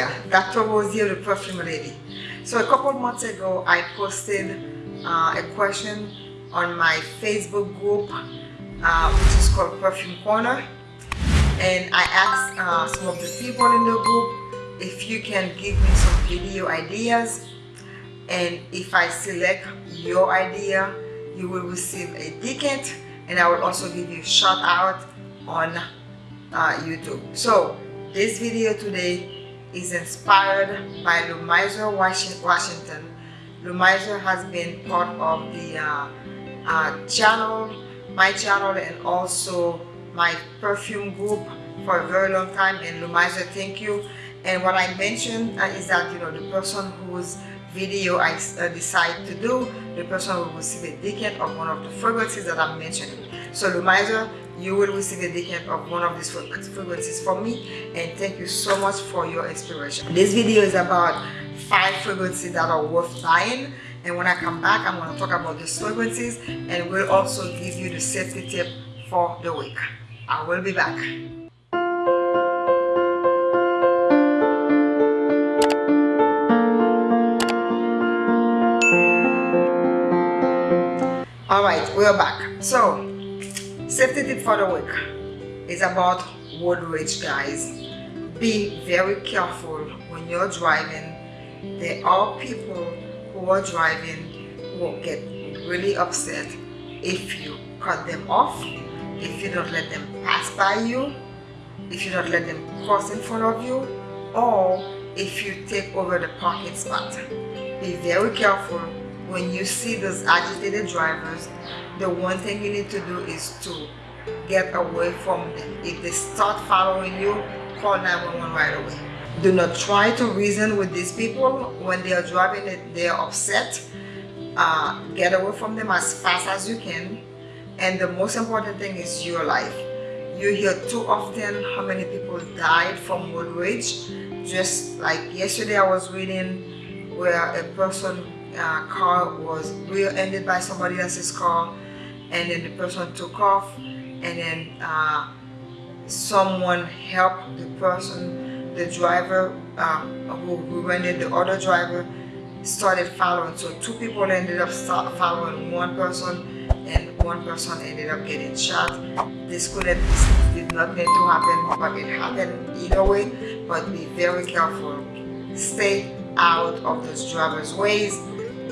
yeah, Dr. Rosie, the perfume lady. So a couple months ago, I posted uh, a question on my Facebook group, uh, which is called Perfume Corner. And I asked uh, some of the people in the group if you can give me some video ideas. And if I select your idea, you will receive a ticket and I will also give you a shout out on uh, YouTube. So this video today is inspired by Lumizer Washington. Lumizer has been part of the uh, uh, channel, my channel and also my perfume group for a very long time and Lumizer. Thank you. And what I mentioned uh, is that you know the person whose video I uh, decide to do the person will receive a decant of one of the fragrances that I'm mentioning so Lumizer you will receive a decant of one of these fragrances from me and thank you so much for your inspiration. This video is about five fragrances that are worth buying and when I come back I'm going to talk about these fragrances and we'll also give you the safety tip for the week. I will be back. All right we're back. So safety tip for the week is about road rage guys. Be very careful when you're driving. There are people who are driving who get really upset if you cut them off if you don't let them pass by you if you don't let them cross in front of you or if you take over the parking spot. Be very careful when you see those agitated drivers, the one thing you need to do is to get away from them. If they start following you, call 911 right away. Do not try to reason with these people when they are driving it, they are upset. Uh, get away from them as fast as you can. And the most important thing is your life. You hear too often how many people died from road rage. Just like yesterday I was reading where a person uh, car was rear-ended by somebody else's car and then the person took off and then uh, someone helped the person, the driver uh, who, who rented the other driver started following. So two people ended up following one person and one person ended up getting shot. This could have did not need to happen, but it happened either way. But be very careful. Stay out of those drivers' ways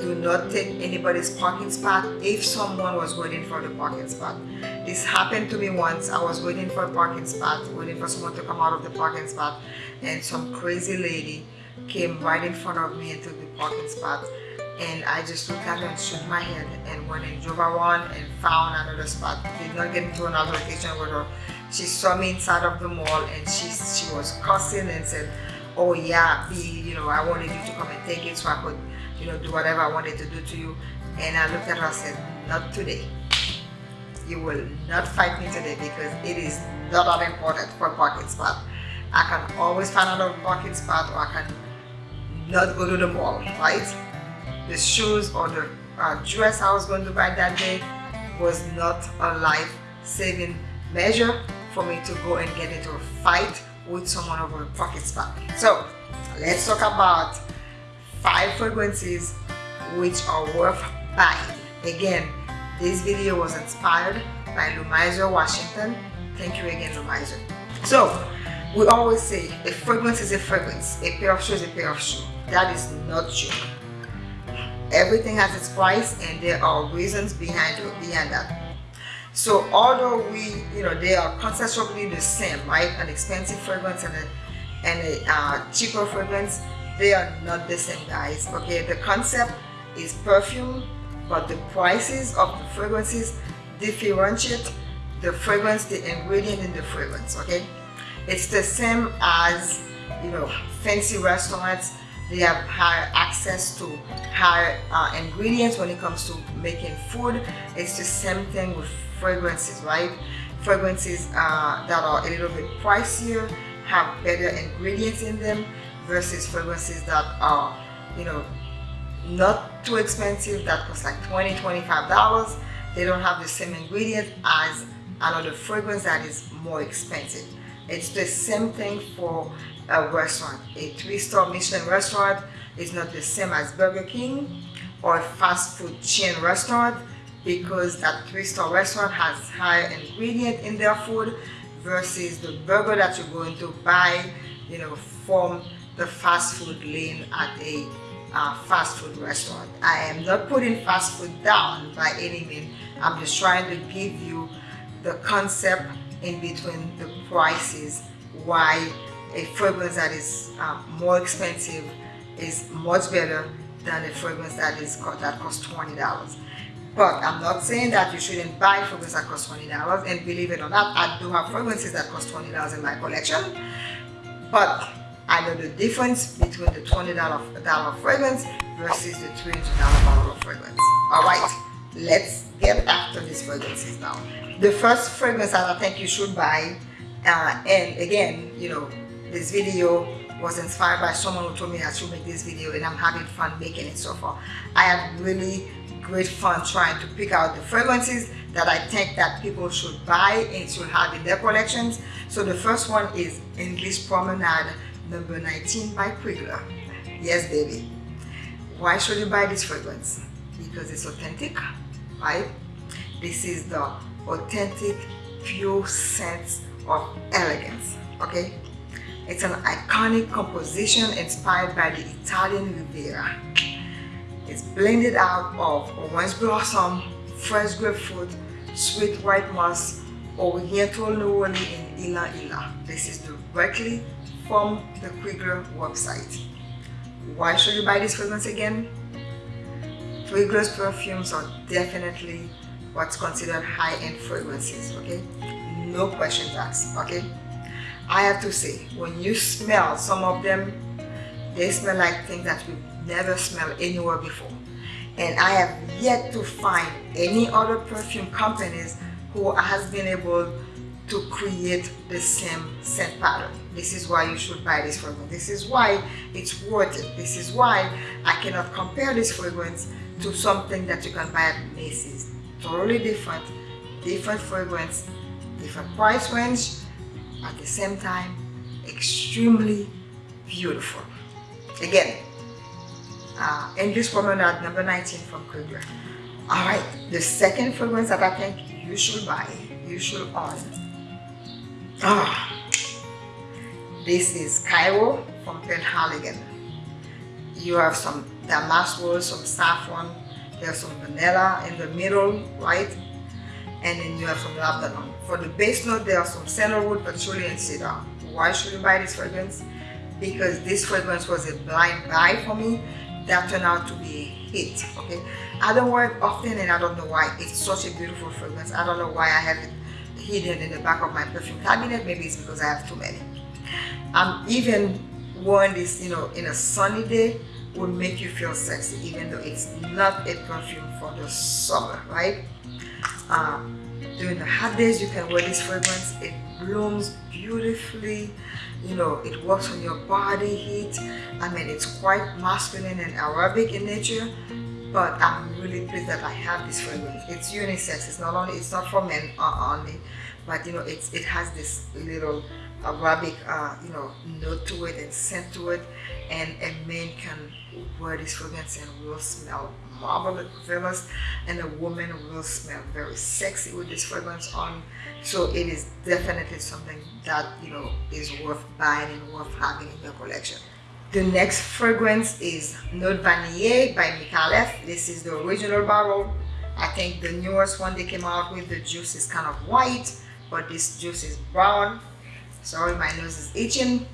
do not take anybody's parking spot if someone was waiting for the parking spot. This happened to me once. I was waiting for a parking spot, waiting for someone to come out of the parking spot and some crazy lady came right in front of me and took the parking spot and I just looked at her and shook my head and went and drove around and found another spot. Did not get into another location with her. She saw me inside of the mall and she she was cussing and said, oh yeah, be, you know, I wanted you to come and take it so I could you know, do whatever I wanted to do to you. And I looked at her and said, not today. You will not fight me today because it is not that important for parking spot. I can always find another parking spot or I can not go to the mall, right? The shoes or the uh, dress I was going to buy that day was not a life-saving measure for me to go and get into a fight with someone over a parking spot. So let's talk about five fragrances which are worth buying. Again, this video was inspired by Lumizer Washington. Thank you again, Lumizer. So, we always say a fragrance is a fragrance, a pair of shoes is a pair of shoes. That is not true. Everything has its price and there are reasons behind it, behind that. So although we, you know, they are conceptually the same, right? An expensive fragrance and a, and a uh, cheaper fragrance, they are not the same guys. Okay the concept is perfume but the prices of the fragrances differentiate the fragrance the ingredient in the fragrance okay? It's the same as you know fancy restaurants. They have higher access to higher uh, ingredients when it comes to making food. It's the same thing with fragrances right? Fragrances uh, that are a little bit pricier have better ingredients in them versus fragrances that are, you know, not too expensive, that cost like 20 $25. They don't have the same ingredient as another fragrance that is more expensive. It's the same thing for a restaurant. A three-star Michelin restaurant is not the same as Burger King or a fast food chain restaurant because that three-star restaurant has higher ingredient in their food versus the burger that you're going to buy, you know, from the fast food lane at a uh, fast food restaurant. I am not putting fast food down by any means. I'm just trying to give you the concept in between the prices, why a fragrance that is uh, more expensive is much better than a fragrance that is that costs $20. But I'm not saying that you shouldn't buy fragrances that cost $20 and believe it or not, I do have fragrances that cost $20 in my collection. But I know the difference between the $20 fragrance versus the $300 bottle of fragrance. Alright, let's get after these fragrances now. The first fragrance that I think you should buy, uh, and again, you know, this video was inspired by someone who told me I should make this video and I'm having fun making it so far. I had really great fun trying to pick out the fragrances that I think that people should buy and should have in their collections. So the first one is English Promenade number 19 by Prigler. Yes, baby. Why should you buy this fragrance? Because it's authentic, right? This is the authentic, pure sense of elegance, okay? It's an iconic composition inspired by the Italian Riviera. It's blended out of orange blossom, fresh grapefruit, sweet white moss, oriental neroli, and Ila Ila. This is directly from the Prigler website. Why should you buy this fragrance again? Prigler's perfumes are definitely what's considered high-end fragrances, okay? No questions asked, okay? I have to say, when you smell some of them, they smell like things that we've never smelled anywhere before. And I have yet to find any other perfume companies who has been able to create the same scent pattern. This is why you should buy this fragrance. This is why it's worth it. This is why I cannot compare this fragrance to something that you can buy at Macy's. Totally different, different fragrance, different price range, at the same time, extremely beautiful. Again, uh, English Promenade number 19 from Prigler. Alright, the second fragrance that I think you should buy, you should own Ah, this is Cairo from Penhaligon. You have some damask wool, some saffron, there's some vanilla in the middle, right? And then you have some lavender. For the base note, there are some sandalwood, patchouli, and cedar. Why should you buy this fragrance? Because this fragrance was a blind buy for me that turned out to be a hit, okay? I don't wear it often and I don't know why. It's such a beautiful fragrance. I don't know why I have it hidden in the back of my perfume cabinet. Maybe it's because I have too many. I'm even wearing this, you know, in a sunny day would make you feel sexy, even though it's not a perfume for the summer, right? Um, during the hot days, you can wear this fragrance. It blooms beautifully. You know, it works on your body heat. I mean, it's quite masculine and Arabic in nature, but I'm really pleased that I have this fragrance. It's unisex. It's not only it's not for men only, but you know it's it has this little Arabic uh, you know note to it and scent to it, and a man can wear this fragrance and will smell marvelous, and a woman will smell very sexy with this fragrance on. So it is definitely something that you know is worth buying and worth having in your collection. The next fragrance is Note Vanille by Micallef. This is the original barrel. I think the newest one they came out with, the juice is kind of white, but this juice is brown. Sorry, my nose is itching.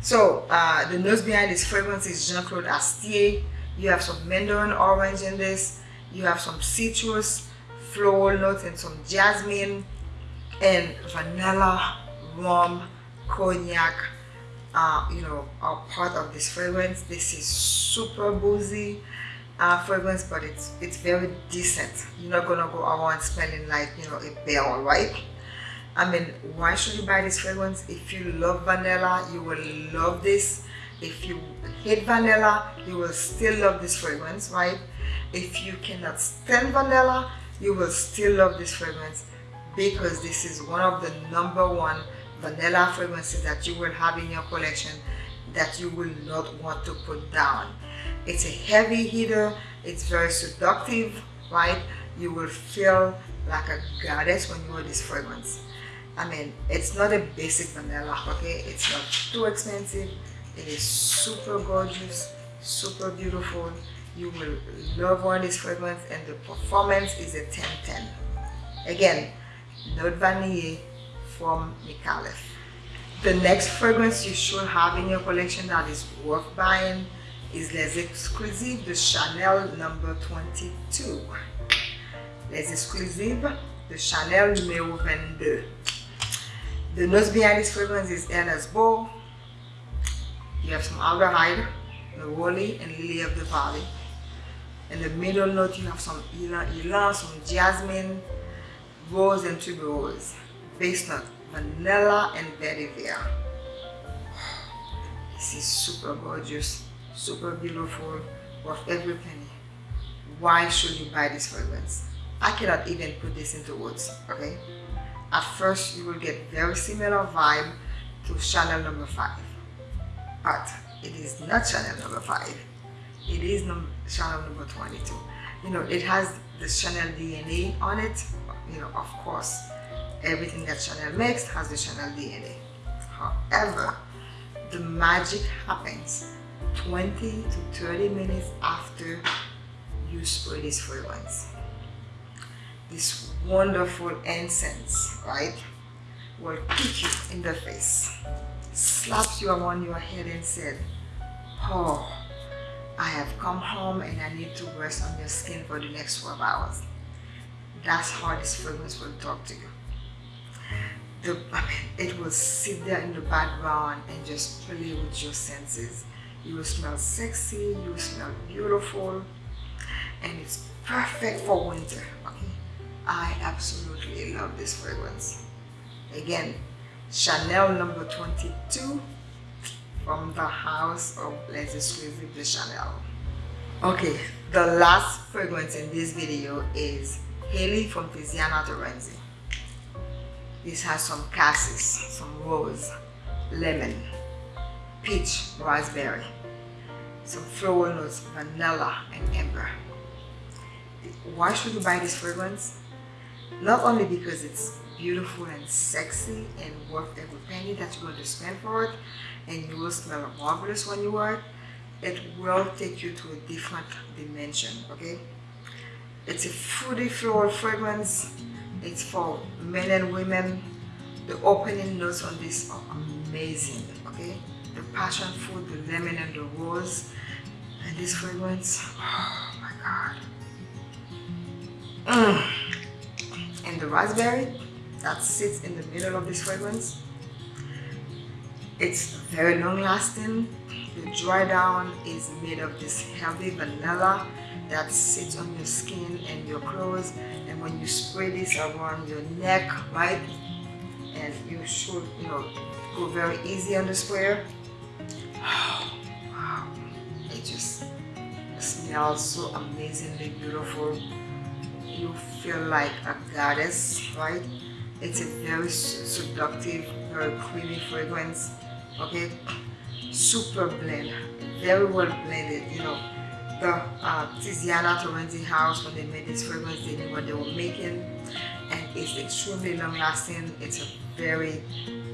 So uh, the nose behind this fragrance is Jean-Claude Astier. You have some mandarin orange in this. You have some citrus, floral notes, and some jasmine, and vanilla, rum, cognac, uh, you know, are part of this fragrance. This is super boozy uh, fragrance, but it's it's very decent. You're not gonna go around smelling like you know a barrel, right? I mean, why should you buy this fragrance? If you love vanilla, you will love this. If you hate vanilla, you will still love this fragrance, right? If you cannot stand vanilla, you will still love this fragrance because this is one of the number one vanilla fragrances that you will have in your collection that you will not want to put down. It's a heavy hitter, it's very seductive, right? You will feel like a goddess when you wear this fragrance. I mean, it's not a basic vanilla, okay? It's not too expensive. It is super gorgeous, super beautiful. You will love wearing this fragrance and the performance is a 10-10. Again, Note Vanille from Micallef. The next fragrance you should have in your collection that is worth buying is Les Exclusives de Chanel number 22. Les Exclusives de Chanel numéro 22. The notes behind this fragrance is Ernest Beaux. You have some aldehyde, neroli, and lily of the valley. In the middle note, you have some ylang ylang, some jasmine, rose, and tuberose. Base note, vanilla and vetiver. This is super gorgeous, super beautiful, worth every penny. Why should you buy this fragrance? I cannot even put this into words, okay? At first, you will get very similar vibe to Chanel number 5. But it is not Chanel number 5. It is num Chanel number 22. You know, it has the Chanel DNA on it. You know, of course, everything that Chanel makes has the Chanel DNA. However, the magic happens 20 to 30 minutes after you spray this fragrance this wonderful incense, right, will kick you in the face, slaps you on your head and said, oh, I have come home and I need to rest on your skin for the next 12 hours. That's how this fragrance will talk to you. The, I mean, it will sit there in the background and just play with your senses. You will smell sexy, you will smell beautiful, and it's perfect for winter, okay? I absolutely love this fragrance. Again, Chanel number 22 from the house of Les Exclusives de Chanel. Okay, the last fragrance in this video is Halley from Tiziana Terenzi. This has some cassis, some rose, lemon, peach, raspberry, some floral notes, vanilla, and amber. Why should you buy this fragrance? Not only because it's beautiful and sexy and worth every penny that you're going to spend for it and you will smell marvelous when you wear it, it will take you to a different dimension, okay? It's a fruity floral fragrance. It's for men and women. The opening notes on this are amazing, okay? The passion fruit, the lemon and the rose, and this fragrance, oh my God. Mm and the raspberry that sits in the middle of this fragrance. It's very long lasting. The dry down is made of this heavy vanilla that sits on your skin and your clothes and when you spray this around your neck, right? And you should, you know, go very easy on the sprayer. wow, it just smells so amazingly beautiful you feel like a goddess, right? It's a very seductive, very creamy fragrance, okay? Super blend, very well blended, you know. The uh, Tiziana Terenzi house, when they made this fragrance, they knew what they were making and it's extremely long lasting. It's a very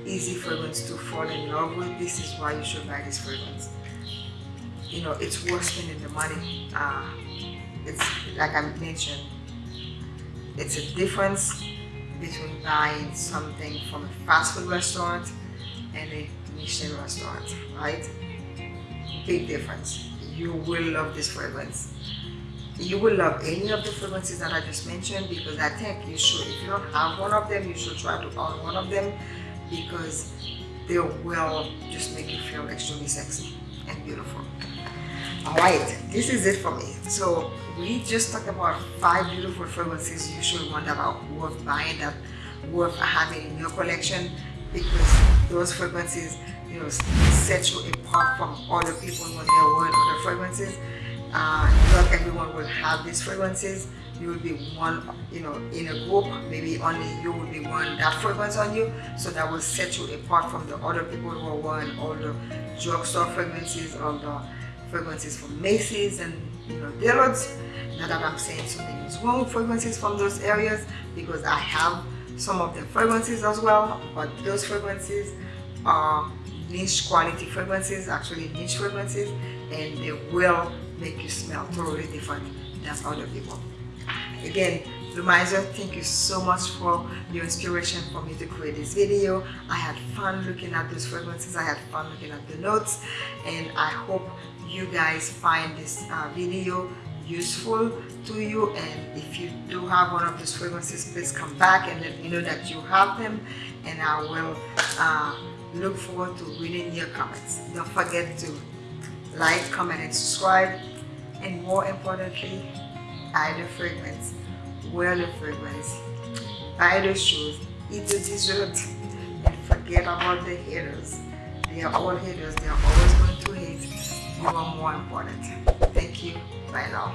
easy fragrance to fall in love with. This is why you should buy this fragrance. You know, it's worth spending the money. Uh, it's like I mentioned, it's a difference between buying something from a fast food restaurant and a Michelin restaurant, right? Big difference. You will love this fragrance. You will love any of the fragrances that I just mentioned because I think you should, if you don't have one of them, you should try to own one of them because they will just make you feel extremely sexy and beautiful. All right, this is it for me. So we just talked about five beautiful fragrances you should want about worth buying that worth having in your collection because those fragrances you know set you apart from other people when they're wearing other fragrances. Uh, not everyone will have these fragrances. You will be one you know in a group. Maybe only you will be one that fragrance on you. So that will set you apart from the other people who are wearing all the drugstore fragrances all the fragrances from Macy's and you know Dillard's. Not that I'm saying something is wrong fragrances from those areas because I have some of the fragrances as well but those fragrances are niche quality fragrances actually niche fragrances and they will make you smell totally different than other people again Lumizer, thank you so much for your inspiration for me to create this video. I had fun looking at those fragrances. I had fun looking at the notes and I hope you guys find this uh, video useful to you and if you do have one of these fragrances please come back and let me know that you have them and I will uh, look forward to reading your comments. Don't forget to like, comment and subscribe and more importantly buy the fragrance, wear the fragrance, buy the shoes, eat the dessert, and forget about the haters. They are all haters, they are always going to hate. You are more important. Thank you. Bye now.